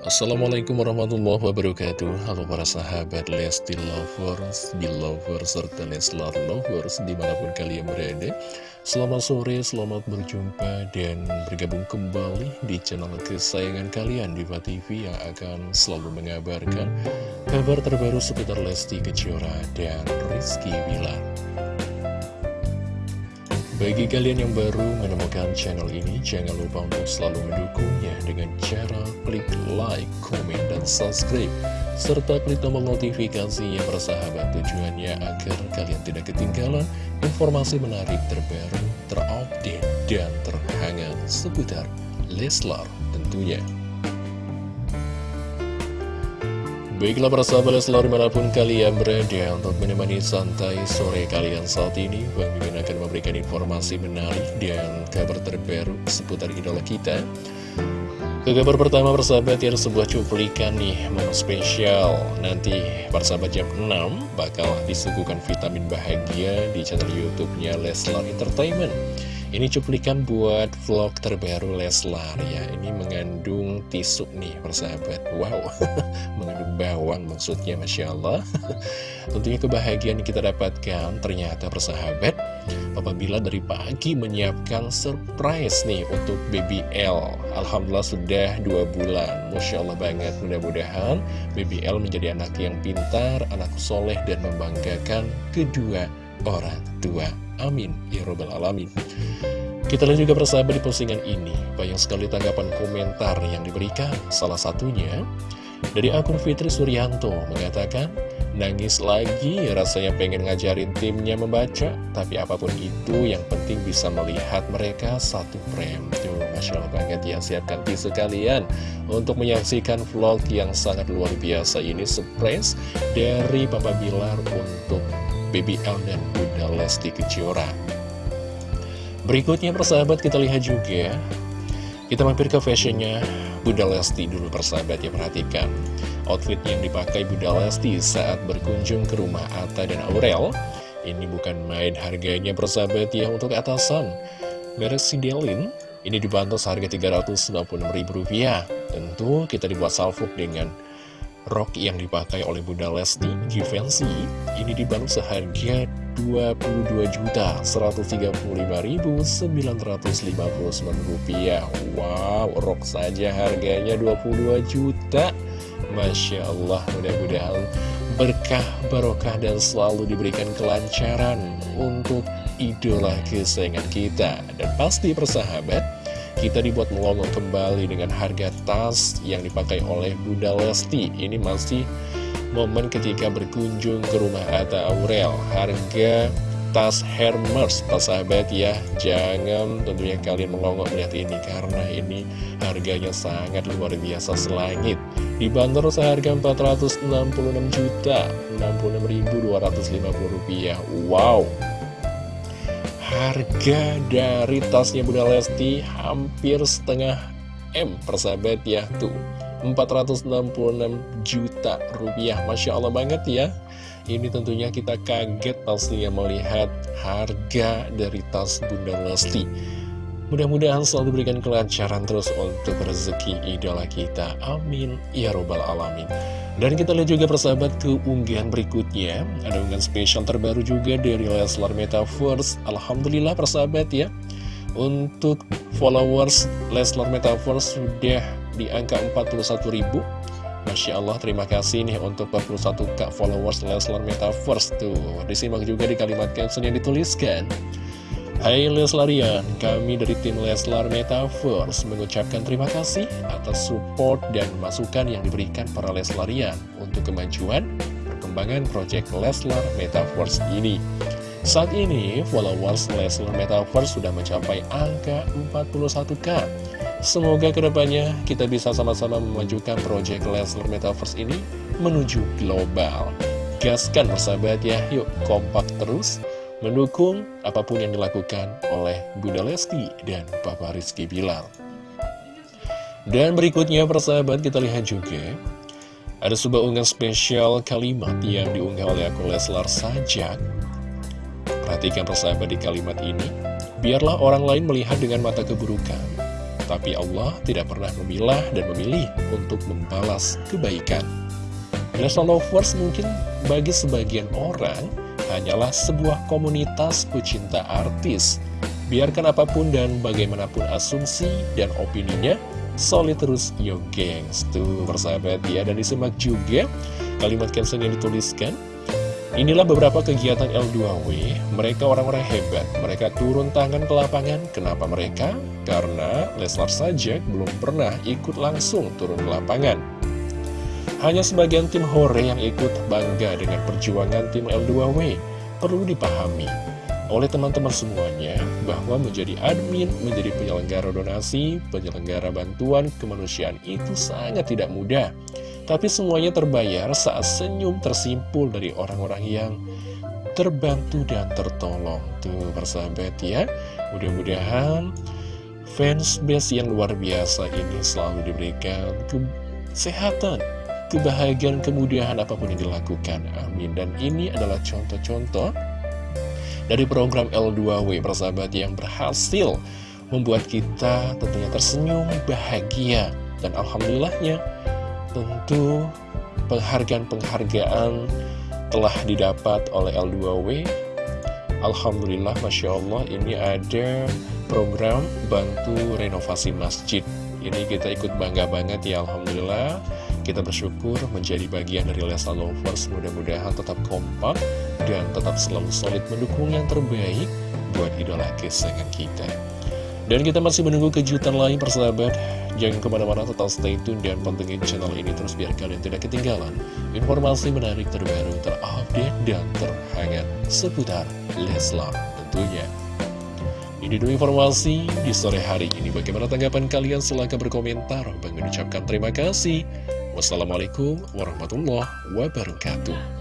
Assalamualaikum warahmatullahi wabarakatuh. Halo para sahabat Lesti Lovers, Belovers, serta Leslar Lovers di mana pun kalian berada. Selamat sore, selamat berjumpa dan bergabung kembali di channel kesayangan kalian Diva TV yang akan selalu mengabarkan kabar terbaru seputar Lesti Kejora dan Rizky Wilar bagi kalian yang baru menemukan channel ini, jangan lupa untuk selalu mendukungnya dengan cara klik like, komen, dan subscribe. Serta klik tombol notifikasi yang bersahabat tujuannya agar kalian tidak ketinggalan informasi menarik terbaru, terupdate, dan terhangat seputar Leslar tentunya. Baiklah para sahabat selalu di mana pun kalian berada untuk menemani santai sore kalian saat ini Bang Mimin akan memberikan informasi menarik dan kabar terbaru seputar idola kita. Ke kabar pertama persahabat ya sebuah cuplikan nih momen spesial. Nanti persahabat jam 6 bakal disuguhkan vitamin bahagia di channel youtube-nya Leslar Entertainment ini cuplikan buat vlog terbaru Leslar ya. Ini mengandung tisu nih persahabat. Wow, mengandung bawang maksudnya Masya Allah. Tentunya kebahagiaan yang kita dapatkan ternyata persahabat Apabila dari pagi menyiapkan surprise nih untuk Baby L. Alhamdulillah sudah dua bulan. Masya Allah banget. Mudah-mudahan Baby L menjadi anak yang pintar, anak soleh dan membanggakan kedua orang tua. Amin. Ya Robbal Alamin. Kita lihat juga persahabat di postingan ini. Banyak sekali tanggapan komentar yang diberikan. Salah satunya Dari akun Fitri Suryanto mengatakan Nangis lagi rasanya pengen ngajarin timnya membaca. Tapi apa pun itu yang penting bisa melihat mereka satu frame. Tuh Masya Allah banget ya siapkan tisu kalian Untuk menyaksikan vlog yang sangat luar biasa ini. Surprise dari Papa Bilar untuk BBL dan Bunda Lesti Kejora. Berikutnya persahabat kita lihat juga. Kita mampir ke fashionnya. Bunda Lesti dulu persahabat ya perhatikan. Outfit yang dipakai Bunda Lesti saat berkunjung ke rumah Atta dan Aurel Ini bukan main harganya persahabat ya untuk atasan. Merek Sidelin ini dibantu seharga Rp396.000 Tentu kita dibuat salvo dengan Rok yang dipakai oleh Bunda Lesti Givenchy ini dibangun seharga rupiah. Wow, rok saja harganya 22 juta Masya Allah, mudah-mudahan berkah, barokah, dan selalu diberikan kelancaran untuk idola kesayangan kita Dan pasti persahabat kita dibuat melongo kembali dengan harga tas yang dipakai oleh Bunda Lesti. Ini masih momen ketika berkunjung ke rumah Atta Aurel. Harga tas Hermes, Pak sahabat ya. Jangan tentunya kalian melongo melihat ini karena ini harganya sangat luar biasa selangit. Dibanderol seharga 466 juta 66.250 rupiah. Wow! Harga dari tasnya Bunda Lesti hampir setengah M persahabat ya tuh 466 juta rupiah Masya Allah banget ya Ini tentunya kita kaget pastinya melihat harga dari tas Bunda Lesti Mudah-mudahan selalu diberikan kelancaran terus untuk rezeki idola kita. Amin. Ya Robbal Alamin. Dan kita lihat juga persahabat ke unggahan berikutnya. Ada unggahan spesial terbaru juga dari Leslar Metaverse. Alhamdulillah persahabat ya. Untuk followers Leslar Metaverse sudah di angka 41 ribu. Masya Allah, terima kasih nih untuk 41k followers Leslar Metaverse tuh. Disimak juga di kalimat caption yang dituliskan. Hai Leslarian, kami dari tim Leslar Metaverse mengucapkan terima kasih atas support dan masukan yang diberikan para Leslarian untuk kemajuan perkembangan proyek Leslar Metaverse ini. Saat ini, followers Leslar Metaverse sudah mencapai angka 41k. Semoga ke depannya kita bisa sama-sama memajukan proyek Leslar Metaverse ini menuju global. Gaskan persahabat ya, yuk kompak terus mendukung apa pun yang dilakukan oleh Bunda Lesti dan Papa Rizky Bilar. Dan berikutnya persahabat kita lihat juga ada sebuah unggahan spesial kalimat yang diunggah oleh akun Leslar Sajak. Perhatikan persahabat di kalimat ini. Biarlah orang lain melihat dengan mata keburukan, Tapi Allah tidak pernah memilah dan memilih untuk membalas kebaikan. Leslar Lovers mungkin bagi sebagian orang hanyalah sebuah komunitas pecinta artis. Biarkan apa pun dan bagaimanapun asumsi dan opininya, solid terus yo gengs. Tuh persahabat ya, dan disimak juga kalimat caption yang dituliskan. Inilah beberapa kegiatan L2W, mereka orang-orang hebat, mereka turun tangan ke lapangan, kenapa mereka? Karena Leslar saja belum pernah ikut langsung turun ke lapangan. Hanya sebagian tim Hore yang ikut bangga dengan perjuangan tim L2W, perlu dipahami oleh teman-teman semuanya bahwa menjadi admin, menjadi penyelenggara donasi, penyelenggara bantuan kemanusiaan itu sangat tidak mudah. Tapi semuanya terbayar saat senyum tersimpul dari orang-orang yang terbantu dan tertolong. Tuh persahabat ya, mudah-mudahan fans base yang luar biasa ini selalu diberikan kesehatan, kebahagiaan, kemudahan apa pun yang dilakukan. Amin. Dan ini adalah contoh-contoh dari program L2W persahabat yang berhasil membuat kita tentunya tersenyum, bahagia. Dan Alhamdulillahnya Tentu penghargaan-penghargaan telah didapat oleh L2W Alhamdulillah Masya Allah ini ada program bantu renovasi masjid Ini kita ikut bangga banget ya Alhamdulillah Kita bersyukur menjadi bagian dari Lesa Lovers Mudah-mudahan tetap kompak dan tetap selalu solid mendukung yang terbaik buat idola kesayangan kita Dan kita masih menunggu kejutan lain persahabat Jangan ke mana-mana tetap stay tune dan pantengin channel ini terus biar kalian tidak ketinggalan informasi menarik terbaru, terupdate, dan terhangat seputar Leslar tentunya. Ini dulu informasi di sore hari ini. Bagaimana tanggapan kalian? Silahkan berkomentar. Bang mengucapkan terima kasih. Wassalamualaikum warahmatullahi wabarakatuh.